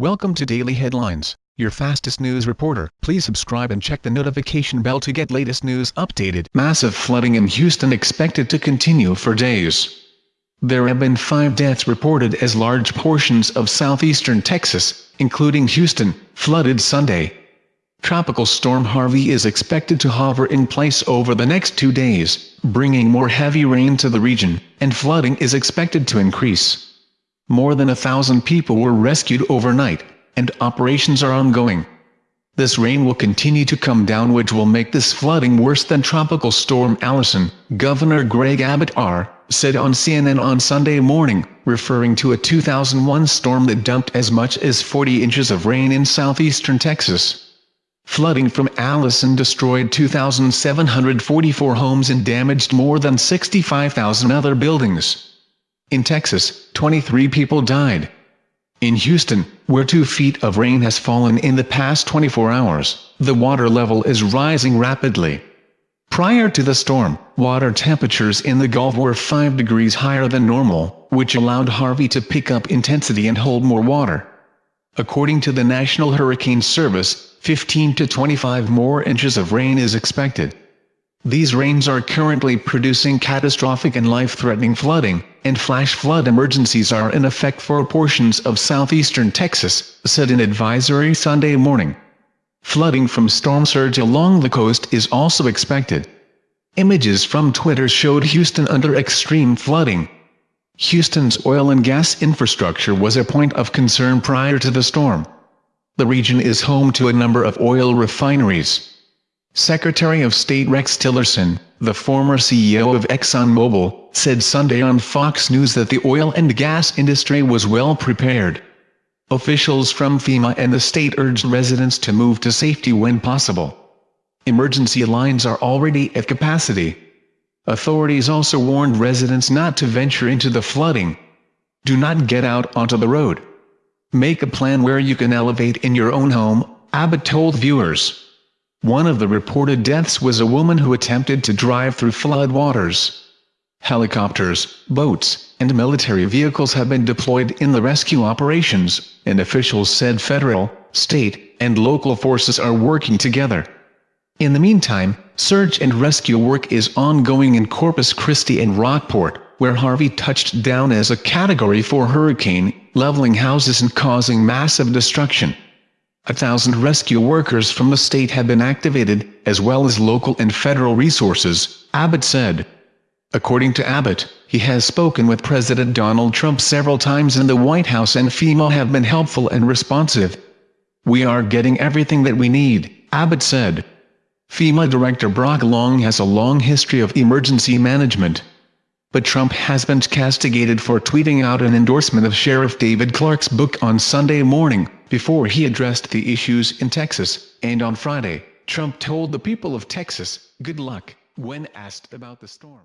Welcome to Daily Headlines, your fastest news reporter. Please subscribe and check the notification bell to get latest news updated. Massive flooding in Houston expected to continue for days. There have been five deaths reported as large portions of southeastern Texas, including Houston, flooded Sunday. Tropical Storm Harvey is expected to hover in place over the next two days, bringing more heavy rain to the region, and flooding is expected to increase. More than a thousand people were rescued overnight, and operations are ongoing. This rain will continue to come down which will make this flooding worse than Tropical Storm Allison, Governor Greg Abbott R. said on CNN on Sunday morning, referring to a 2001 storm that dumped as much as 40 inches of rain in southeastern Texas. Flooding from Allison destroyed 2,744 homes and damaged more than 65,000 other buildings. In Texas, 23 people died. In Houston, where two feet of rain has fallen in the past 24 hours, the water level is rising rapidly. Prior to the storm, water temperatures in the Gulf were 5 degrees higher than normal, which allowed Harvey to pick up intensity and hold more water. According to the National Hurricane Service, 15 to 25 more inches of rain is expected. These rains are currently producing catastrophic and life-threatening flooding, and flash flood emergencies are in effect for portions of southeastern Texas, said an advisory Sunday morning. Flooding from storm surge along the coast is also expected. Images from Twitter showed Houston under extreme flooding. Houston's oil and gas infrastructure was a point of concern prior to the storm. The region is home to a number of oil refineries. Secretary of State Rex Tillerson, the former CEO of ExxonMobil, said Sunday on Fox News that the oil and gas industry was well prepared. Officials from FEMA and the state urged residents to move to safety when possible. Emergency lines are already at capacity. Authorities also warned residents not to venture into the flooding. Do not get out onto the road. Make a plan where you can elevate in your own home, Abbott told viewers. One of the reported deaths was a woman who attempted to drive through flood waters. Helicopters, boats, and military vehicles have been deployed in the rescue operations, and officials said federal, state, and local forces are working together. In the meantime, search and rescue work is ongoing in Corpus Christi and Rockport, where Harvey touched down as a Category 4 hurricane, leveling houses and causing massive destruction. A thousand rescue workers from the state have been activated, as well as local and federal resources, Abbott said. According to Abbott, he has spoken with President Donald Trump several times in the White House and FEMA have been helpful and responsive. We are getting everything that we need, Abbott said. FEMA Director Brock Long has a long history of emergency management. But Trump has been castigated for tweeting out an endorsement of Sheriff David Clarke's book on Sunday morning, before he addressed the issues in Texas, and on Friday, Trump told the people of Texas, good luck, when asked about the storm.